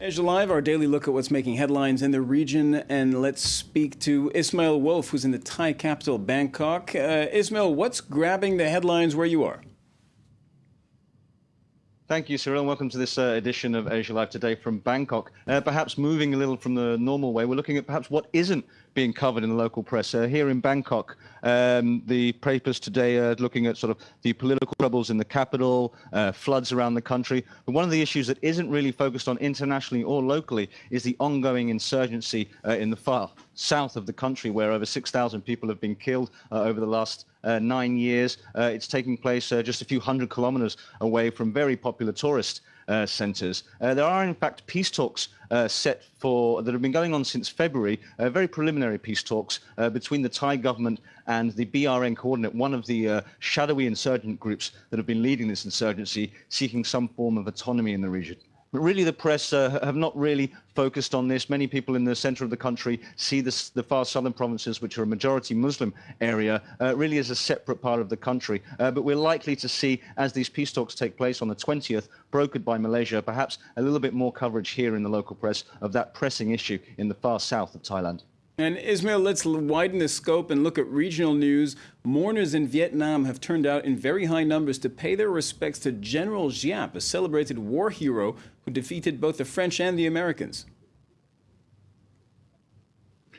Asia Live, our daily look at what's making headlines in the region. And let's speak to Ismail Wolf, who's in the Thai capital, Bangkok. Uh, Ismail, what's grabbing the headlines where you are? Thank you, Cyril, and welcome to this uh, edition of Asia Live today from Bangkok. Uh, perhaps moving a little from the normal way, we're looking at perhaps what isn't being covered in the local press. Uh, here in Bangkok, um, the papers today are looking at sort of the political troubles in the capital, uh, floods around the country. But one of the issues that isn't really focused on internationally or locally is the ongoing insurgency uh, in the far south of the country, where over 6,000 people have been killed uh, over the last uh, nine years. Uh, it's taking place uh, just a few hundred kilometers away from very popular tourist uh, centres. Uh, there are, in fact, peace talks set for that have been going on since February, very preliminary peace talks between the Thai government and the BRN coordinate, one of the shadowy insurgent groups that have been leading this insurgency, seeking some form of autonomy in the region. But really, the press uh, have not really focused on this. Many people in the center of the country see this, the far southern provinces, which are a majority Muslim area, uh, really as a separate part of the country. Uh, but we're likely to see, as these peace talks take place on the 20th, brokered by Malaysia, perhaps a little bit more coverage here in the local press of that pressing issue in the far south of Thailand. And Ismail, let's widen the scope and look at regional news. Mourners in Vietnam have turned out in very high numbers to pay their respects to General Giap, a celebrated war hero who defeated both the French and the Americans.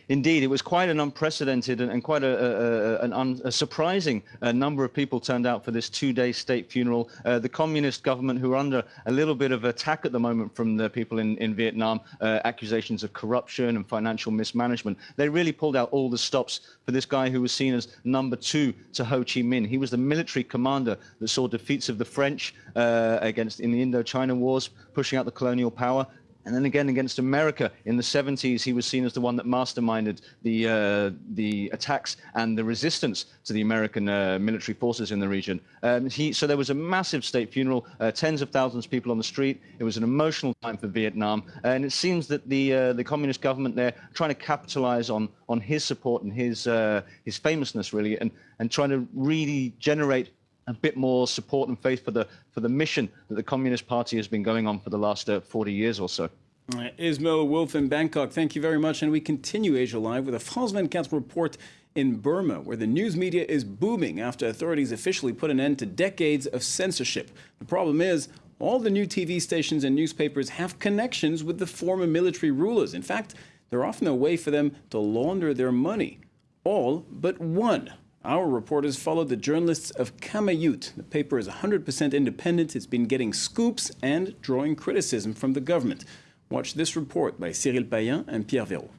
Indeed, it was quite an unprecedented and, and quite a, a, an un, a surprising uh, number of people turned out for this two-day state funeral. Uh, the communist government, who are under a little bit of attack at the moment from the people in, in Vietnam, uh, accusations of corruption and financial mismanagement, they really pulled out all the stops for this guy who was seen as number two to Ho Chi Minh. He was the military commander that saw defeats of the French uh, against in the Indochina Wars, pushing out the colonial power, and then again against America in the 70s, he was seen as the one that masterminded the uh, the attacks and the resistance to the American uh, military forces in the region. Um, he, so there was a massive state funeral, uh, tens of thousands of people on the street. It was an emotional time for Vietnam, and it seems that the uh, the communist government there trying to capitalize on on his support and his uh, his famousness really, and and trying to really generate a bit more support and faith for the for the mission that the Communist Party has been going on for the last uh, 40 years or so. Uh, Ismail Wolf in Bangkok, thank you very much. And we continue Asia Live with a France 24 report in Burma, where the news media is booming after authorities officially put an end to decades of censorship. The problem is, all the new TV stations and newspapers have connections with the former military rulers. In fact, they're often a way for them to launder their money. All but one. Our reporters followed the journalists of Kamayut. The paper is 100% independent. It's been getting scoops and drawing criticism from the government. Watch this report by Cyril Payen and Pierre Véraud.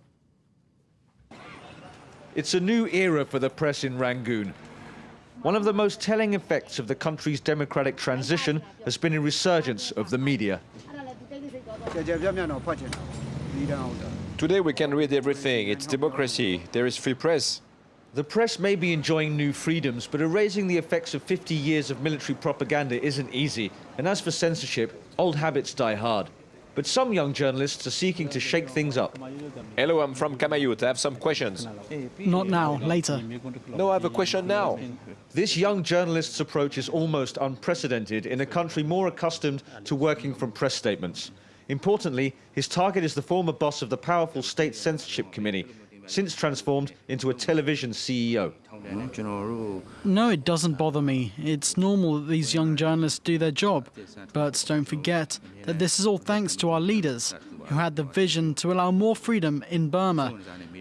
It's a new era for the press in Rangoon. One of the most telling effects of the country's democratic transition has been a resurgence of the media. Today we can read everything. It's democracy. There is free press. The press may be enjoying new freedoms, but erasing the effects of 50 years of military propaganda isn't easy. And as for censorship, old habits die hard. But some young journalists are seeking to shake things up. Hello, I'm from Kamayut. I have some questions. Not now, later. No, I have a question now. This young journalist's approach is almost unprecedented in a country more accustomed to working from press statements. Importantly, his target is the former boss of the powerful State Censorship Committee, since transformed into a television CEO. No, it doesn't bother me. It's normal that these young journalists do their job. But don't forget that this is all thanks to our leaders, who had the vision to allow more freedom in Burma.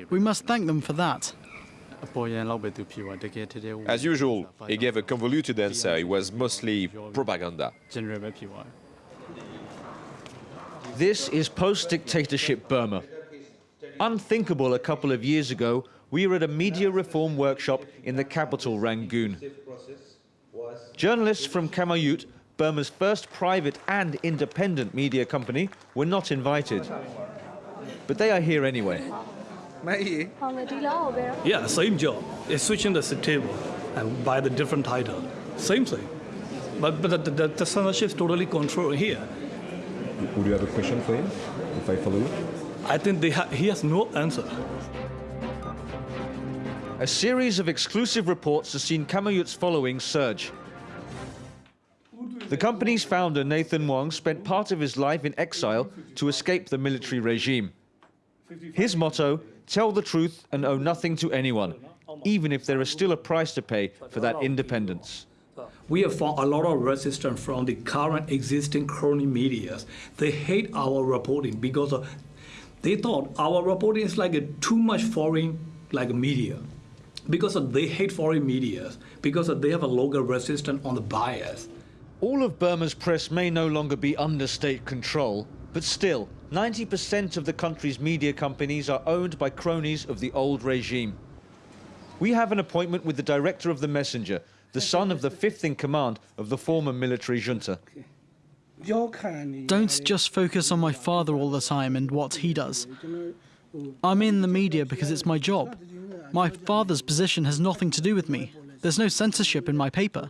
We must thank them for that. As usual, he gave a convoluted answer. It was mostly propaganda. This is post-dictatorship Burma. Unthinkable a couple of years ago, we were at a media reform workshop in the capital, Rangoon. Journalists from Kamayut, Burma's first private and independent media company, were not invited. But they are here anyway. Yeah, same job. It's switching the table and by the different title. Same thing. But, but the, the, the censorship is totally controlled here. Would you have a question for him, if I follow you? I think ha he has no answer. A series of exclusive reports has seen Kamayut's following surge. The company's founder, Nathan Maung, spent part of his life in exile to escape the military regime. His motto, tell the truth and owe nothing to anyone, even if there is still a price to pay for that independence. We have found a lot of resistance from the current existing crony medias. They hate our reporting because of, they thought our reporting is like a too much foreign like media. Because of, they hate foreign media, because of, they have a local resistance on the bias. All of Burma's press may no longer be under state control, but still, 90% of the country's media companies are owned by cronies of the old regime. We have an appointment with the director of The Messenger, the son of the fifth in command of the former military junta. Don't just focus on my father all the time and what he does. I'm in the media because it's my job. My father's position has nothing to do with me. There's no censorship in my paper.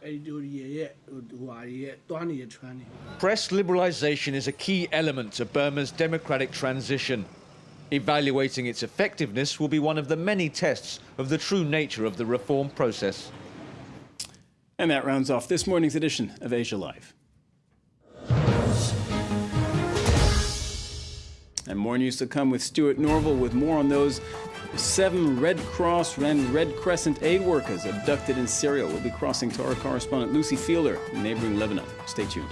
Press liberalization is a key element of Burma's democratic transition. Evaluating its effectiveness will be one of the many tests of the true nature of the reform process. And that rounds off this morning's edition of Asia Live. And more news to come with Stuart Norval with more on those seven Red Cross and Red Crescent aid workers abducted in Syria. We'll be crossing to our correspondent Lucy Fielder in neighboring Lebanon. Stay tuned.